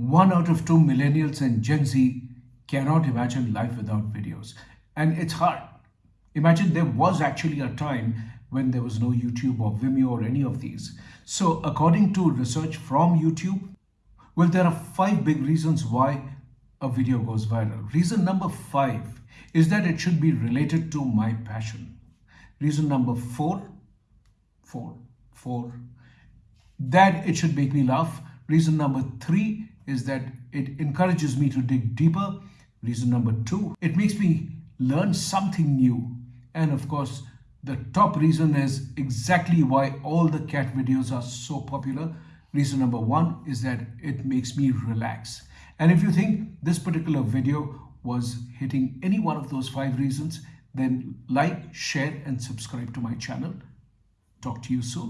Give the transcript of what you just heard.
one out of two millennials and Gen Z cannot imagine life without videos. And it's hard. Imagine there was actually a time when there was no YouTube or Vimeo or any of these. So according to research from YouTube, well, there are five big reasons why a video goes viral. Reason number five is that it should be related to my passion. Reason number four, four, four, that it should make me laugh. Reason number three is that it encourages me to dig deeper. Reason number two, it makes me learn something new. And of course, the top reason is exactly why all the cat videos are so popular. Reason number one is that it makes me relax. And if you think this particular video was hitting any one of those five reasons, then like, share and subscribe to my channel. Talk to you soon.